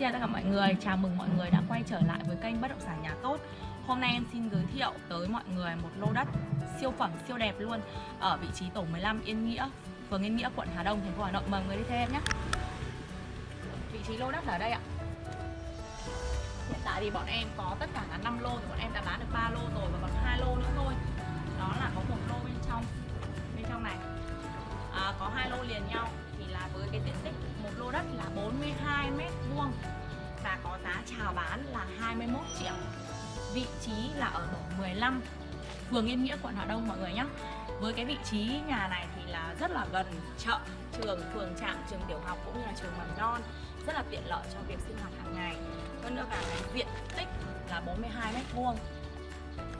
Xin chào tất cả mọi người, chào mừng mọi người đã quay trở lại với kênh Bất động sản nhà tốt. Hôm nay em xin giới thiệu tới mọi người một lô đất siêu phẩm, siêu đẹp luôn Ở vị trí tổ 15 Yên Nghĩa, phường Yên Nghĩa, quận Hà Đông, thành phố Hà Nội. Mời mọi người đi theo em nhé. Vị trí lô đất là ở đây ạ. Hiện tại thì bọn em có tất cả là 5 lô thì bọn em đã bán được 3 lô rồi và còn hai lô nữa thôi. Đó là có một lô bên trong, bên trong này. À, Có hai lô liền nhau thì là với cái diện tích một lô đất là 4 chào bán là 21 triệu. Vị trí là ở tổ 15 phường Yên Nghĩa quận Hà Đông mọi người nhé với cái vị trí nhà này thì là rất là gần chợ trường phường trạm trường tiểu học cũng như là trường mầm non. Rất là tiện lợi cho việc sinh hoạt hàng ngày. Hơn nữa cả cái diện tích là 42 mét vuông.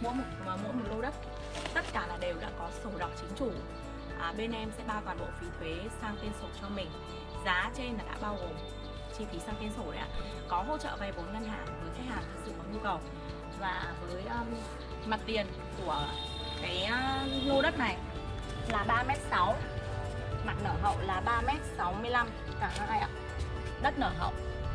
Mỗi một mỗi một lô đất tất cả là đều đã có sổ đỏ chính chủ. À, bên em sẽ bao toàn bộ phí thuế sang tên sổ cho mình. Giá trên là đã bao gồm chi phí sang tên sổ đấy ạ. Có hỗ trợ vay vốn ngân hàng với khách hàng thực sự có nhu cầu. Và với um, mặt tiền của cái uh, lô đất này là 3m6 mặt nở hậu là 3m65 cả hai ạ. Đất nở hậu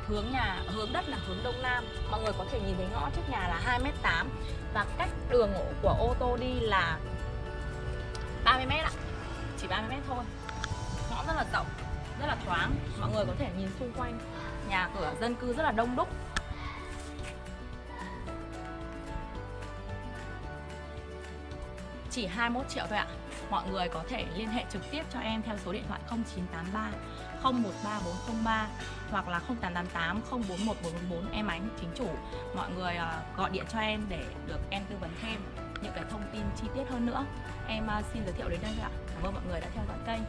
hướng nhà hướng đất là hướng đông nam. Mọi người có thể nhìn thấy ngõ trước nhà là 2m8 và cách đường của ô tô đi là 30m ạ. Chỉ 30m thôi. Ngõ rất là rộng rất là thoáng. Mọi người có thể nhìn xung quanh nhà cửa dân cư rất là đông đúc. Chỉ 21 triệu thôi ạ. Mọi người có thể liên hệ trực tiếp cho em theo số điện thoại 0983 013403 hoặc là 0888 041444 em ánh, chính chủ. Mọi người ờ, gọi điện cho em để được em tư vấn thêm những cái thông tin chi tiết hơn nữa. Em ờ, xin giới thiệu đến đây ạ. Cảm ơn mọi người đã theo dõi kênh.